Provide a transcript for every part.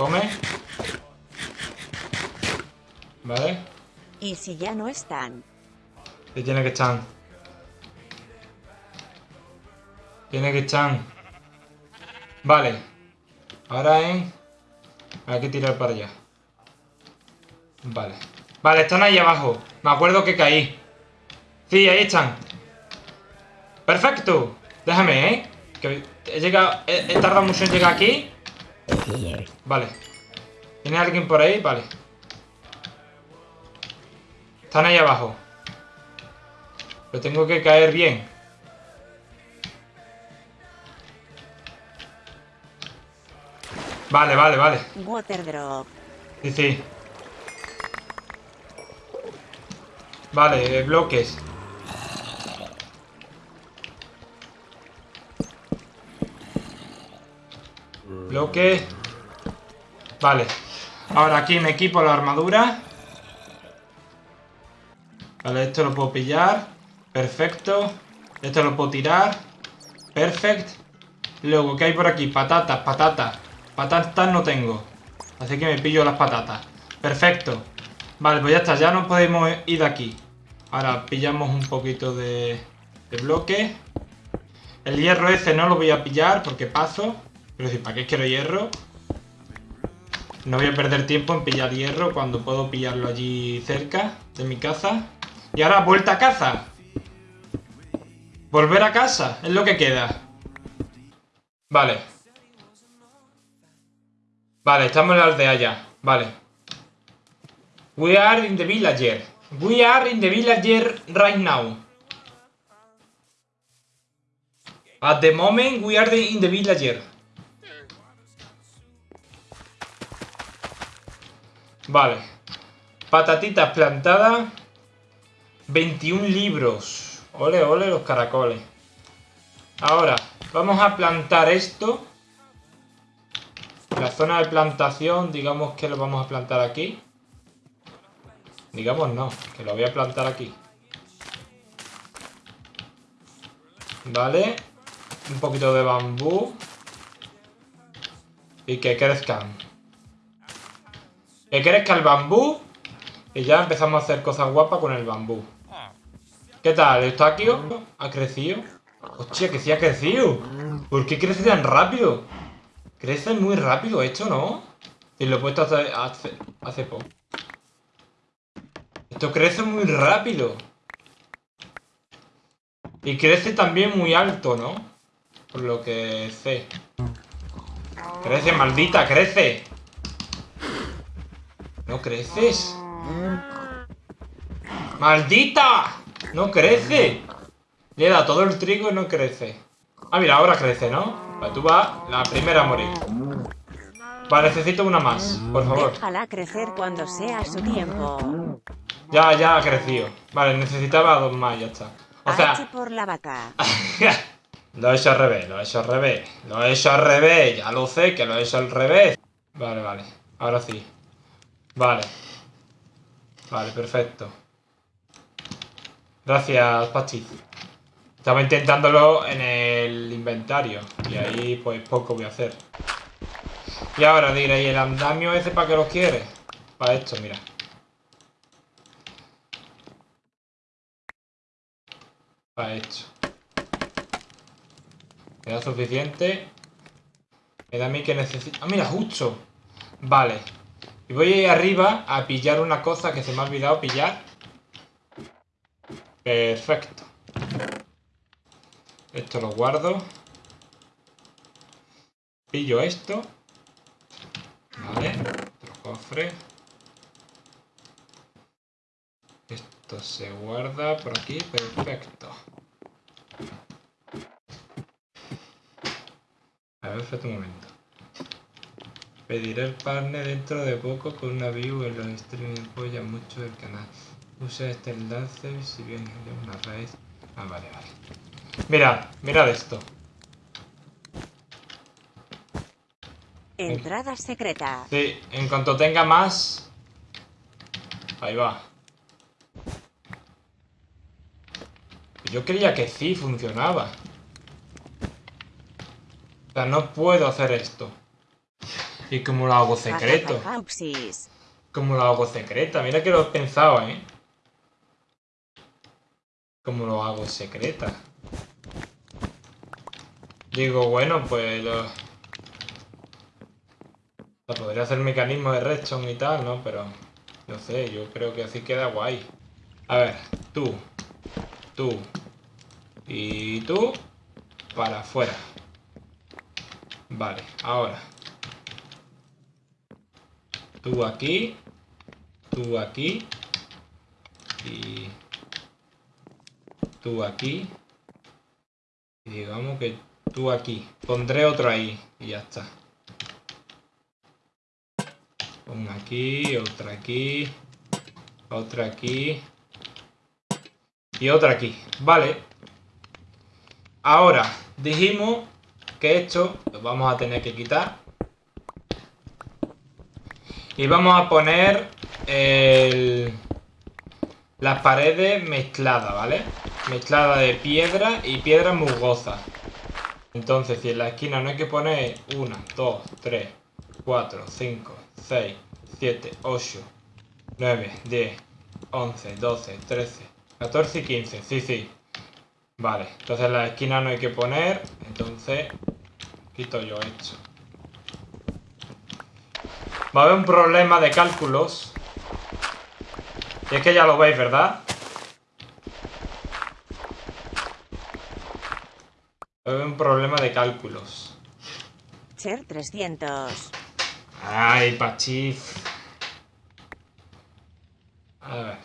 Come. Vale. ¿Y si ya no están? Y tiene que estar. Tiene que estar. Vale. Ahora en... Hay que tirar para allá. Vale. Vale, están ahí abajo. Me acuerdo que caí. Sí, ahí están. Perfecto. Déjame, ¿eh? Que he llegado... He, he tardado mucho en llegar aquí. Vale. ¿Tiene alguien por ahí? Vale. Están ahí abajo. Pero tengo que caer bien. Vale, vale, vale. Water drop. Sí, sí. Vale, eh, bloques. Bloque. Vale. Ahora aquí me equipo la armadura. Vale, esto lo puedo pillar. Perfecto. Esto lo puedo tirar. Perfecto. Luego, ¿qué hay por aquí? Patatas, patatas. Patatas no tengo. Así que me pillo las patatas. Perfecto. Vale, pues ya está. Ya no podemos ir de aquí. Ahora pillamos un poquito de, de bloque. El hierro ese no lo voy a pillar porque paso. Pero decir, ¿para qué quiero hierro? No voy a perder tiempo en pillar hierro cuando puedo pillarlo allí cerca de mi casa. Y ahora, vuelta a casa. Volver a casa, es lo que queda. Vale. Vale, estamos en la aldea ya. Vale. We are in the villager. We are in the villager right now. At the moment, we are in the villager. Vale. Patatitas plantadas. 21 libros. Ole, ole los caracoles. Ahora, vamos a plantar esto. La zona de plantación, digamos que lo vamos a plantar aquí. Digamos no, que lo voy a plantar aquí. Vale. Un poquito de bambú. Y que crezcan. Que crezca el bambú. Y ya empezamos a hacer cosas guapas con el bambú. ¿Qué tal? ¿Eustaquio? ¿Ha crecido? Hostia, que sí ha crecido. ¿Por qué crece tan rápido? Crece muy rápido esto, ¿no? Y lo he puesto hace, hace, hace poco. Esto crece muy rápido. Y crece también muy alto, ¿no? Por lo que sé. Crece, maldita, crece. ¿No creces? ¡Maldita! ¡No crece! Le dado todo el trigo y no crece. Ah, mira, ahora crece, ¿no? Vale, tú vas la primera a morir. Vale, necesito una más, por favor. Déjala crecer cuando sea su tiempo. Ya, ya ha crecido. Vale, necesitaba dos más, ya está. O H sea, por la vaca. lo he hecho al revés, lo he hecho al revés. Lo he hecho al revés, ya lo sé que lo he hecho al revés. Vale, vale. Ahora sí. Vale. Vale, perfecto. Gracias, Pachi. Estaba intentándolo en el inventario. Y ahí, pues, poco voy a hacer. Y ahora diré, ¿y el andamio ese para qué lo quiere? Para esto, mira. Para esto. Me suficiente. Me da a mí que necesito... ¡Ah, mira, justo! Vale. Y voy a arriba a pillar una cosa que se me ha olvidado pillar. Perfecto. Esto lo guardo. Pillo esto. Vale. Otro cofre. Esto se guarda por aquí. Perfecto. A ver, espérate un momento. Pediré el partner dentro de poco con una view en los streaming apoya mucho el canal. Usa este enlace si bien es una raíz. Ah, vale, vale. Mirad, mirad esto. Entrada secreta. Sí, en cuanto tenga más... Ahí va. Yo creía que sí funcionaba. O sea, no puedo hacer esto. ¿Y cómo lo hago secreto? ¿Cómo lo hago secreta? Mira que lo he pensado, ¿eh? ¿Cómo lo hago secreta? Digo, bueno, pues lo... O sea, podría hacer mecanismo de redstone y tal, ¿no? Pero... No sé, yo creo que así queda guay. A ver, tú. Tú. Y tú. Para afuera. Vale, ahora. Tú aquí. Tú aquí. Y... Tú aquí. Y digamos que tú aquí. Pondré otro ahí. Y ya está. Pon aquí, otra aquí. Otra aquí. Y otra aquí. Vale. Ahora, dijimos que esto lo vamos a tener que quitar. Y vamos a poner el, las paredes mezcladas, ¿vale? Mezclada de piedra y piedra musgosa. Entonces, si en la esquina no hay que poner 1, 2, 3, 4, 5, 6, 7, 8, 9, 10, 11, 12, 13, 14 y 15. Sí, sí. Vale, entonces en la esquina no hay que poner. Entonces, quito yo esto. Va a haber un problema de cálculos. Y es que ya lo veis, ¿verdad? Va a haber un problema de cálculos. Cher 300. Ay, Pachif. A ver.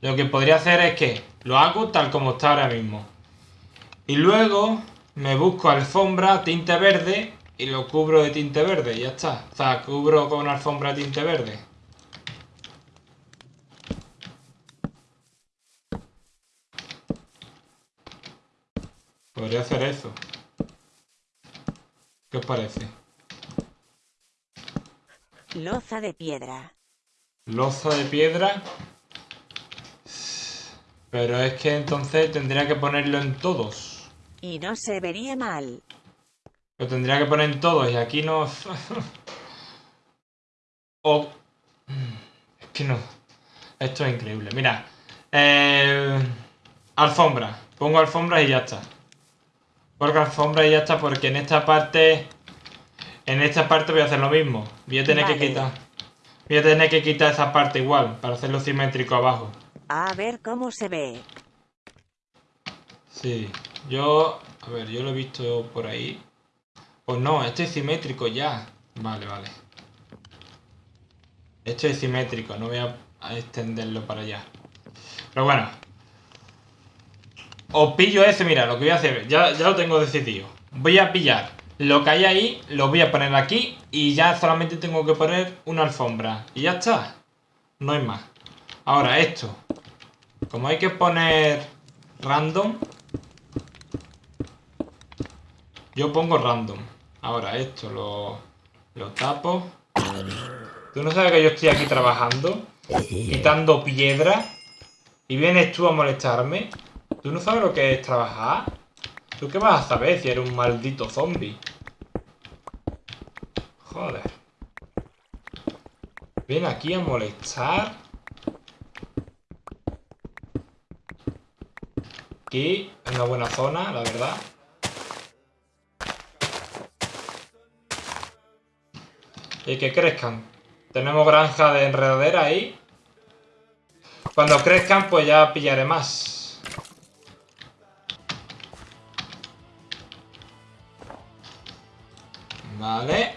Lo que podría hacer es que lo hago tal como está ahora mismo. Y luego me busco alfombra, tinte verde y lo cubro de tinte verde ya está. O sea, cubro con alfombra de tinte verde. Podría hacer eso. ¿Qué os parece? Loza de piedra. Loza de piedra. Pero es que entonces tendría que ponerlo en todos. Y no se vería mal. Lo tendría que poner en todos y aquí no... o... Es que no. Esto es increíble. Mira. Eh... Alfombra. Pongo alfombra y ya está. Pongo alfombra y ya está porque en esta parte... En esta parte voy a hacer lo mismo. Voy a tener que quitar... Voy a tener que quitar esa parte igual para hacerlo simétrico abajo. A ver cómo se ve. Sí, yo... A ver, yo lo he visto por ahí. Pues no, esto es simétrico ya. Vale, vale. Esto es simétrico, no voy a a extenderlo para allá. Pero bueno. Os pillo ese, mira, lo que voy a hacer, ya, ya lo tengo decidido. Voy a pillar lo que hay ahí, lo voy a poner aquí y ya solamente tengo que poner una alfombra. Y ya está. No hay más. Ahora, esto. Como hay que poner random, yo pongo random. Ahora esto lo, lo tapo. ¿Tú no sabes que yo estoy aquí trabajando? Quitando piedra. Y vienes tú a molestarme. ¿Tú no sabes lo que es trabajar? ¿Tú qué vas a saber si eres un maldito zombie? Joder. Ven aquí a molestar. Aquí, en una buena zona, la verdad. Y que crezcan. Tenemos granja de enredadera ahí. Cuando crezcan, pues ya pillaré más. Vale.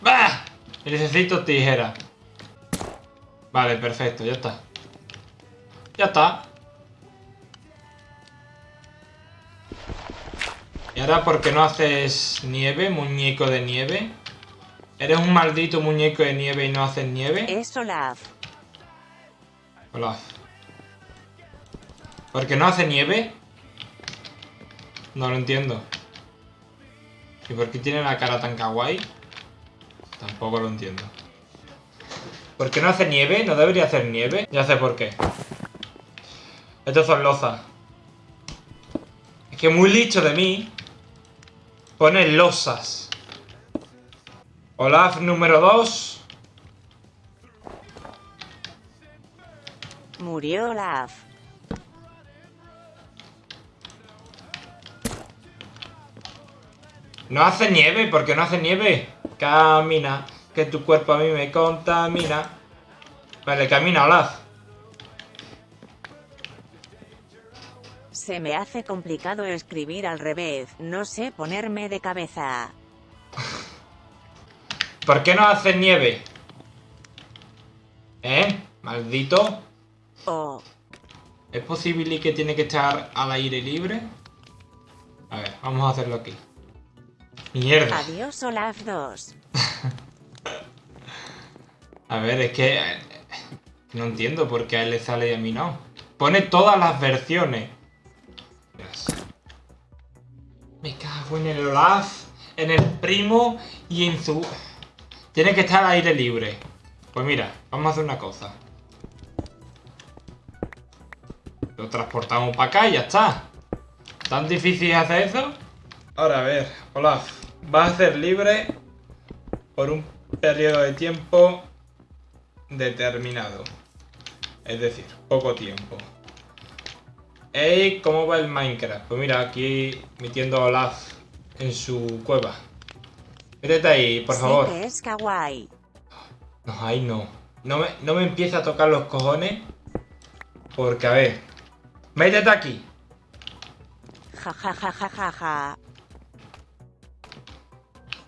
¡Bah! Necesito tijera. Vale, perfecto, ya está. Ya está. ¿Y ahora por qué no haces nieve, muñeco de nieve? ¿Eres un maldito muñeco de nieve y no haces nieve? Es Olaf. Hola. ¿Por qué no hace nieve? No lo entiendo. ¿Y por qué tiene la cara tan kawaii? Tampoco lo entiendo. ¿Por qué no hace nieve? ¿No debería hacer nieve? Ya sé por qué. Estos son lozas. Es que muy licho de mí. Pone losas. Olaf número 2. Murió Olaf. No hace nieve, ¿por qué no hace nieve? Camina, que tu cuerpo a mí me contamina. Vale, camina, Olaf. Se me hace complicado escribir al revés, no sé ponerme de cabeza. ¿Por qué no hace nieve? ¿Eh? Maldito. Oh, ¿Es posible que tiene que estar al aire libre? A ver, vamos a hacerlo aquí. Mierda. adiós Olaf 2. A ver, es que... eh, No entiendo por qué a él le sale y a mí no. Pone todas las versiones. Me cago en el Olaf, en el primo y en su... Tiene que estar al aire libre. Pues mira, vamos a hacer una cosa. Lo transportamos para acá y ya está. ¿Tan difícil hacer eso? Ahora, a ver, Olaf. Vas a ser libre por un periodo de tiempo determinado. Es decir, poco tiempo. Ey, ¿cómo va el Minecraft? Pues mira, aquí metiendo a Olaf en su cueva. Métete ahí, por Sí favor. que es kawaii. No, ahí no. No me, no me empieza a tocar los cojones. Porque, a ver. Métete aquí. Ja ja ja ja ja ja.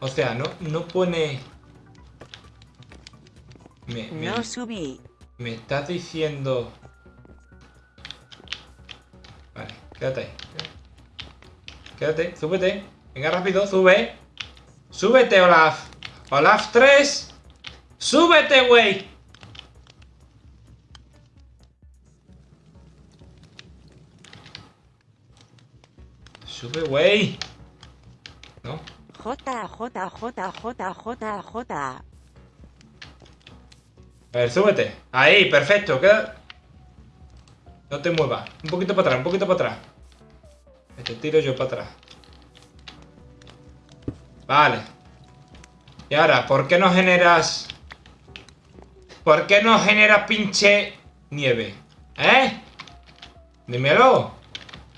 O sea, no, no pone... Me, me, No subí. me estás diciendo... Vale, quédate ahí. Quédate, súbete. Venga, rápido, sube. Súbete, Olaf. Olaf 3. Súbete, güey. Sube, güey. ¿No? J J J J J J. A ver, súbete. Ahí, perfecto. Queda... No te muevas. Un poquito para atrás, un poquito para atrás. Te tiro yo para atrás. Vale. Y ahora, ¿por qué no generas... ¿Por qué no generas pinche nieve? ¿Eh? Dímelo.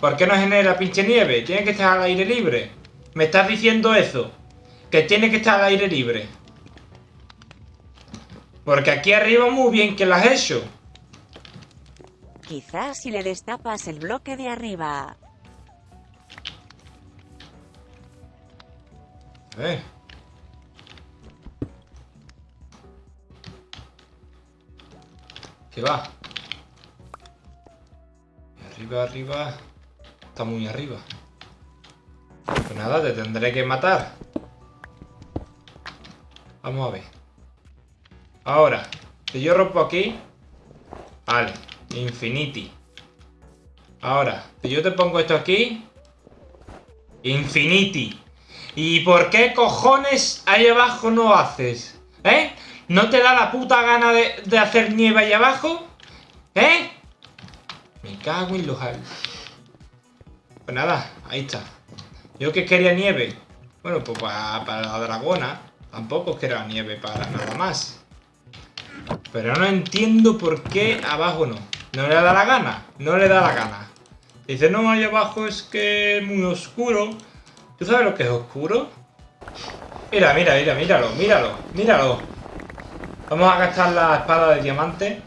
¿Por qué no genera pinche nieve? Tiene que estar al aire libre. ¿Me estás diciendo eso? Que tiene que estar al aire libre. Porque aquí arriba muy bien que lo has hecho. Quizás si le destapas el bloque de arriba. Ver. ¿Qué va? Arriba, arriba. Está muy arriba. Pues nada, te tendré que matar. Vamos a ver. Ahora, si yo rompo aquí... Vale, infinity. Ahora, si yo te pongo esto aquí... Infinity. ¿Y por qué cojones ahí abajo no haces? ¿Eh? ¿No te da la puta gana de, hacer nieve ahí abajo? ¿Eh? Me cago en los. Pues nada, ahí está. Yo que quería nieve. Bueno, pues para, para la dragona. Tampoco es que era nieve para nada más. Pero no entiendo por qué abajo no. No le da la gana. No le da la gana. Dice, no, ahí abajo es que es muy oscuro. ¿Tú sabes lo que es oscuro? Mira, mira, mira, míralo, míralo, míralo. Vamos a gastar la espada de diamante.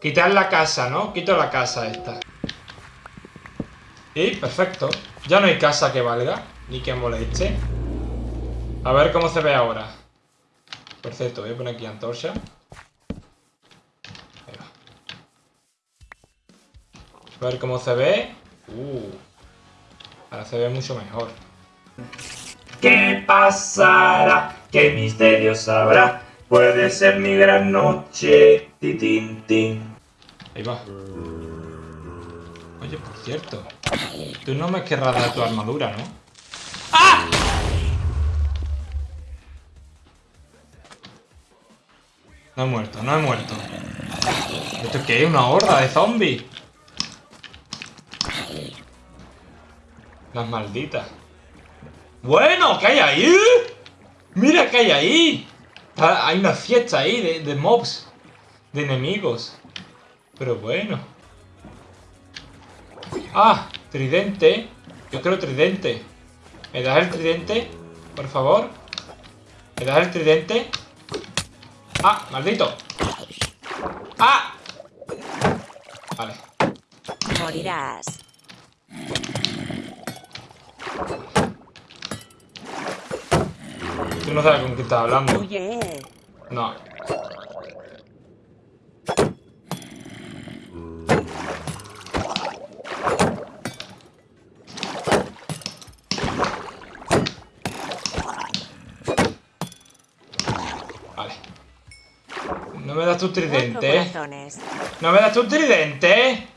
Quitar la casa, ¿no? Quito la casa esta. Y perfecto. Ya no hay casa que valga, ni que moleste. A ver cómo se ve ahora. Por cierto, voy a poner aquí antorcha. A ver cómo se ve. Uh. Ahora se ve mucho mejor. ¿Qué pasará? ¿Qué misterios habrá? Puede ser mi gran noche. Ti, tin, tin. Ahí va. Oye, por cierto. Tú no me querrás dar tu armadura, ¿no? ¡Ah! No he muerto, no he muerto. ¿Esto qué es? ¿Una horda de zombies? Las malditas. Bueno, ¿qué hay ahí? Mira qué hay ahí. Hay una fiesta ahí de, mobs. De enemigos. Pero bueno. Ah, tridente. Yo quiero tridente. ¿Me das el tridente? Por favor. ¿Me das el tridente? Ah, maldito. Ah. Vale. Morirás. Tú no sabes con quién estás hablando. Huye. No. Vale. No me das tu Cuatro tridente, ¿eh? corazones. ¿No me das tu tridente?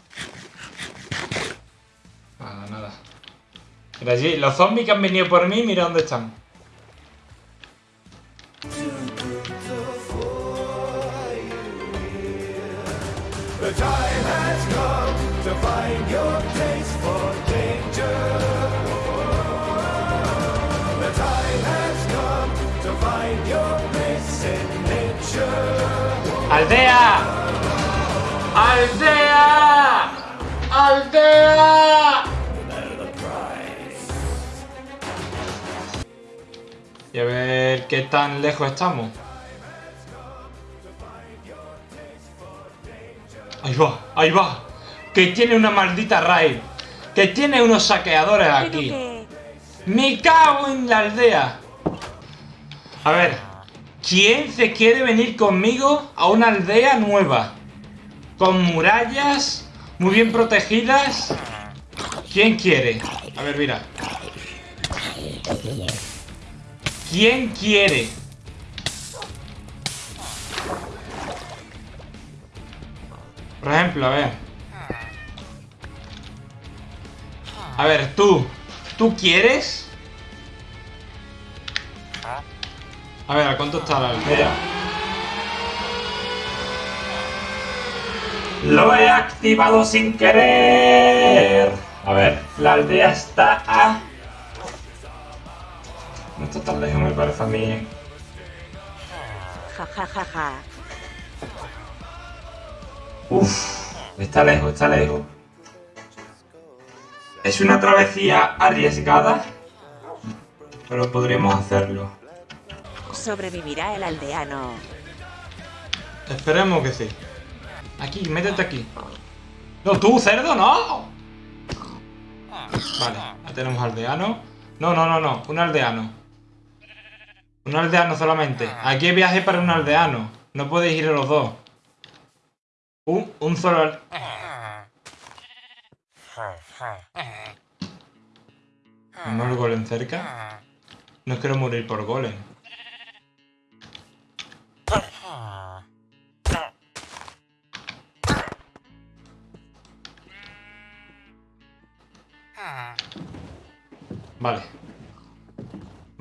Mira allí, los zombies que han venido por mí, mira dónde están. The time qué tan lejos estamos. Ahí va, ahí va. Que tiene una maldita raid. Que tiene unos saqueadores aquí. que... ¡Me cago en la aldea! A ver, ¿quién se quiere venir conmigo a una aldea nueva? Con murallas, muy bien protegidas. ¿Quién quiere? A ver, mira. ¿Quién quiere? Por ejemplo, a ver. A ver, tú. ¿Tú quieres? A ver, ¿a cuánto está la aldea? Lo he activado sin querer. A ver, la aldea está a... Tan lejos, me parece a mí. Ja, ja, ja, ja. Uf, está lejos, está lejos. Es una travesía arriesgada, pero podríamos hacerlo. Sobrevivirá el aldeano. Esperemos que sí. Aquí, métete aquí. No, tú, cerdo, no. Vale, ya tenemos aldeano. No, no, no, no, un aldeano. Un aldeano solamente. Aquí hay viaje para un aldeano. No podéis ir los dos. Un, un solo... al- ¿No el golem cerca? No quiero morir por golem.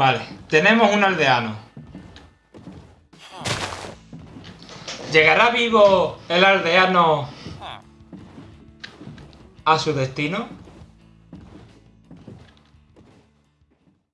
Vale, tenemos un aldeano. ¿Llegará vivo el aldeano a su destino?